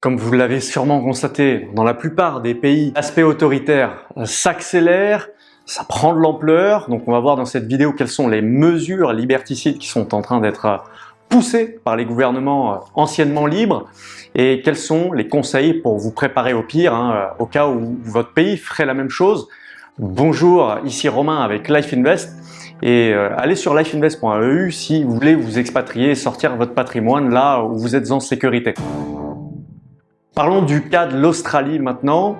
Comme vous l'avez sûrement constaté, dans la plupart des pays, l'aspect autoritaire s'accélère, ça prend de l'ampleur. Donc on va voir dans cette vidéo quelles sont les mesures liberticides qui sont en train d'être poussées par les gouvernements anciennement libres et quels sont les conseils pour vous préparer au pire, hein, au cas où votre pays ferait la même chose. Bonjour, ici Romain avec Life Invest et euh, allez sur lifeinvest.eu si vous voulez vous expatrier et sortir votre patrimoine là où vous êtes en sécurité. Parlons du cas de l'Australie maintenant,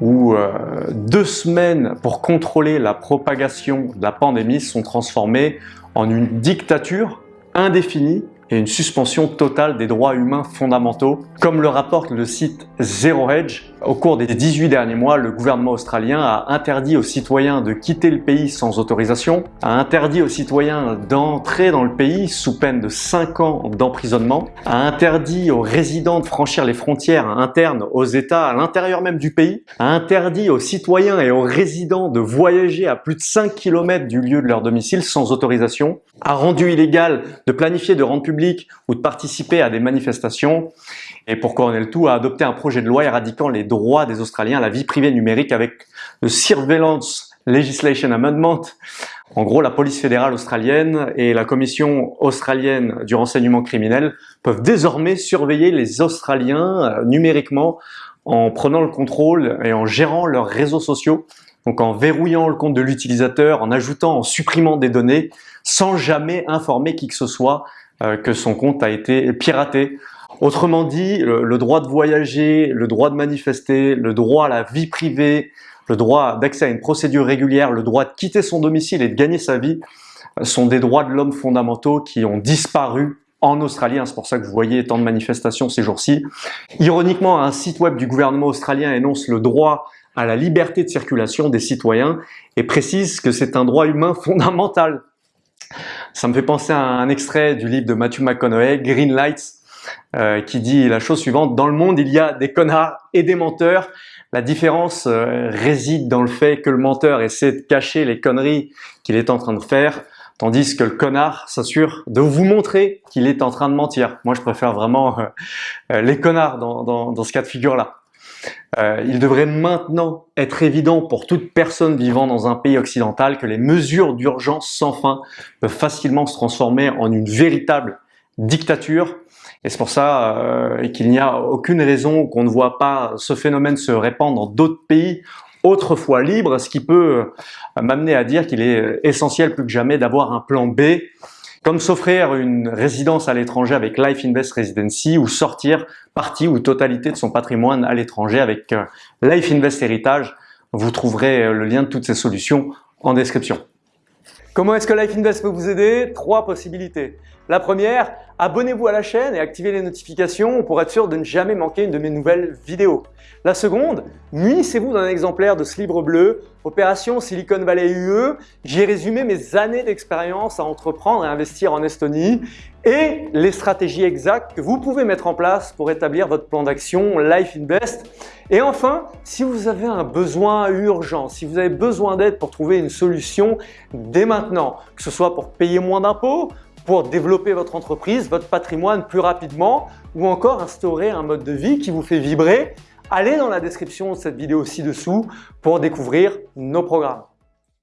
où euh, deux semaines pour contrôler la propagation de la pandémie sont transformées en une dictature indéfinie et une suspension totale des droits humains fondamentaux. Comme le rapporte le site Zero Hedge, au cours des 18 derniers mois, le gouvernement australien a interdit aux citoyens de quitter le pays sans autorisation, a interdit aux citoyens d'entrer dans le pays sous peine de 5 ans d'emprisonnement, a interdit aux résidents de franchir les frontières internes aux États à l'intérieur même du pays, a interdit aux citoyens et aux résidents de voyager à plus de 5 km du lieu de leur domicile sans autorisation, a rendu illégal de planifier de rendre public ou de participer à des manifestations et pour couronner le tout, a adopté un projet de loi éradiquant les droits des Australiens à la vie privée numérique avec le Surveillance Legislation Amendment. En gros, la police fédérale australienne et la commission australienne du renseignement criminel peuvent désormais surveiller les Australiens euh, numériquement en prenant le contrôle et en gérant leurs réseaux sociaux, donc en verrouillant le compte de l'utilisateur, en ajoutant, en supprimant des données, sans jamais informer qui que ce soit que son compte a été piraté. Autrement dit, le, droit de voyager, le droit de manifester, le droit à la vie privée, le droit d'accès à une procédure régulière, le droit de quitter son domicile et de gagner sa vie sont des droits de l'homme fondamentaux qui ont disparu en Australie. C'est pour ça que vous voyez tant de manifestations ces jours-ci. Ironiquement, un site web du gouvernement australien énonce le droit à la liberté de circulation des citoyens et précise que c'est un droit humain fondamental. Ça me fait penser à un extrait du livre de Matthew McConaughey, Green Lights, euh, qui dit la chose suivante, dans le monde il y a des connards et des menteurs, la différence euh, réside dans le fait que le menteur essaie de cacher les conneries qu'il est en train de faire, tandis que le connard s'assure de vous montrer qu'il est en train de mentir. Moi je préfère vraiment euh, les connards dans, dans, dans, ce cas de figure-là. il devrait maintenant être évident pour toute personne vivant dans un pays occidental que les mesures d'urgence sans fin peuvent facilement se transformer en une véritable dictature et c'est pour ça euh, qu'il n'y a aucune raison qu'on ne voit pas ce phénomène se répandre dans d'autres pays autrefois libres, ce qui peut euh, m'amener à dire qu'il est essentiel plus que jamais d'avoir un plan B, comme s'offrir une résidence à l'étranger avec Life Invest Residency ou sortir partie ou totalité de son patrimoine à l'étranger avec euh, Life Invest Héritage. Vous trouverez le lien de toutes ces solutions en description. Comment est-ce que Life Invest peut vous aider? Trois possibilités. La première, abonnez-vous à la chaîne et activez les notifications pour être sûr de ne jamais manquer une de mes nouvelles vidéos. La seconde, munissez-vous d'un exemplaire de ce livre bleu, Opération Silicon Valley UE. J'ai résumé mes années d'expérience à entreprendre et investir en Estonie et les stratégies exactes que vous pouvez mettre en place pour établir votre plan d'action Life Invest. Et enfin, si vous avez un besoin urgent, si vous avez besoin d'aide pour trouver une solution dès maintenant, que ce soit pour payer moins d'impôts, pour développer votre entreprise, votre patrimoine plus rapidement ou encore instaurer un mode de vie qui vous fait vibrer, allez dans la description de cette vidéo ci-dessous pour découvrir nos programmes.